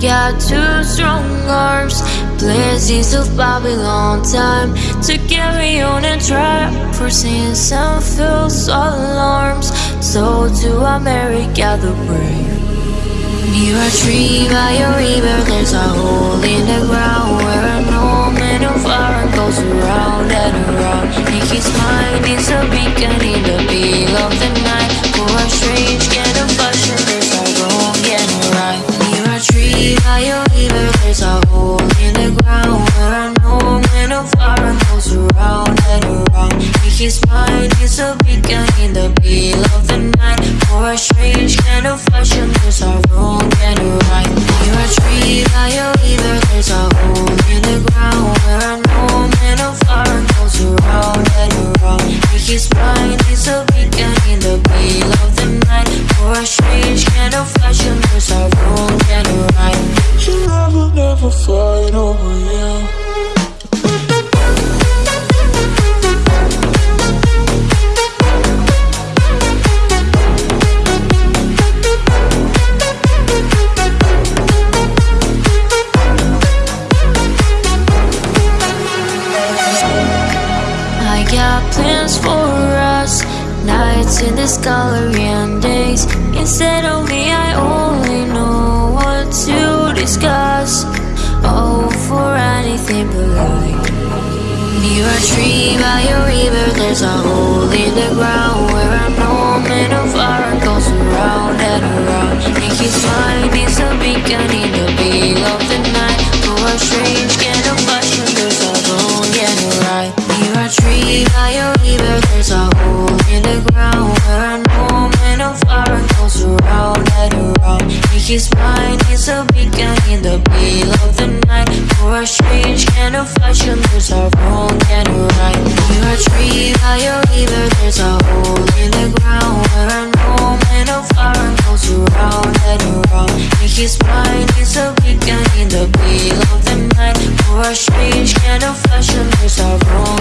got two strong arms. Blessings of Babylon time To carry on and try For sins and false alarms. So to America the brave. Near a tree by a river There's a hole in the ground Where no man of iron goes around and around. In his mind is a beacon in the middle of the night For a strange kind Mind is a beacon in the middle of the night. For a strange kind of fashion There's a wrong and a right. Near a tree by a river There's a hole in the ground Where no man of iron goes around and around. In his mind got plans for us. Nights in this gallery and days Instead of me I only know what to discuss. Oh, for anything but light Near a tree by a river There's a hole in the ground Where a no man of iron goes around and around. And his mind is a beacon no man of iron goes around and around In his mind is a beacon in the middle of the night. For a strange kind of fashion There's a wrong and a right. A tree by a river There's a hole in the ground. Where a no man of iron goes around and around In his mind is a beacon in the middle of the night. For a strange kind of fashion There's a wrong